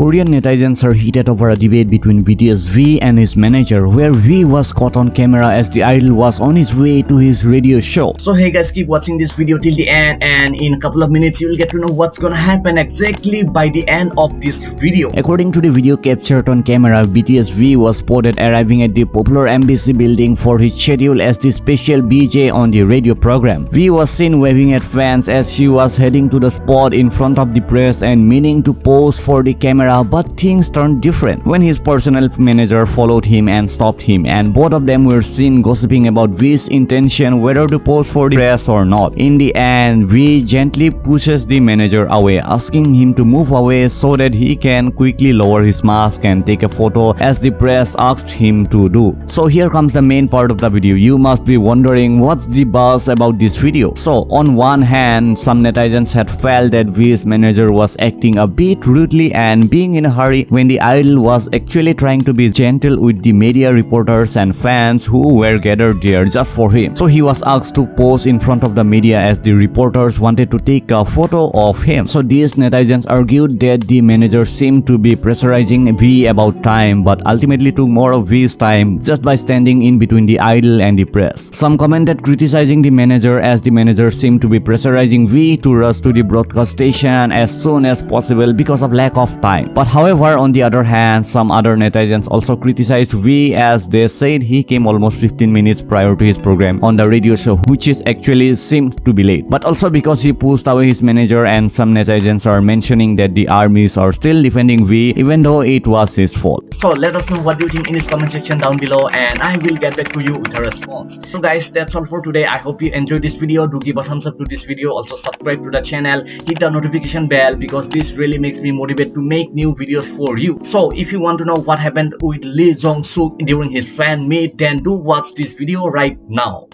Korean netizens are heated over a debate between BTS V and his manager where V was caught on camera as the idol was on his way to his radio show. So hey guys keep watching this video till the end and in a couple of minutes you will get to know what's gonna happen exactly by the end of this video. According to the video captured on camera, BTS V was spotted arriving at the popular MBC building for his schedule as the special DJ on the radio program. V was seen waving at fans as she was heading to the spot in front of the press and meaning to pose for the camera but things turned different when his personal manager followed him and stopped him and both of them were seen gossiping about V's intention whether to pose for the press or not. In the end, V gently pushes the manager away asking him to move away so that he can quickly lower his mask and take a photo as the press asked him to do. So here comes the main part of the video. You must be wondering what's the buzz about this video. So on one hand, some netizens had felt that V's manager was acting a bit rudely and being in a hurry when the idol was actually trying to be gentle with the media reporters and fans who were gathered there just for him. So he was asked to pose in front of the media as the reporters wanted to take a photo of him. So these netizens argued that the manager seemed to be pressurizing V about time but ultimately took more of V's time just by standing in between the idol and the press. Some commented criticizing the manager as the manager seemed to be pressurizing V to rush to the broadcast station as soon as possible because of lack of time time. But however, on the other hand, some other netizens also criticized V as they said he came almost 15 minutes prior to his program on the radio show, which is actually seemed to be late. But also because he pushed away his manager and some netizens are mentioning that the armies are still defending V even though it was his fault. So let us know what you think in this comment section down below and I will get back to you with a response. So guys, that's all for today. I hope you enjoyed this video. Do give a thumbs up to this video. Also subscribe to the channel. Hit the notification bell because this really makes me motivate to make new videos for you. So if you want to know what happened with Lee Jong Suk during his fan meet, then do watch this video right now.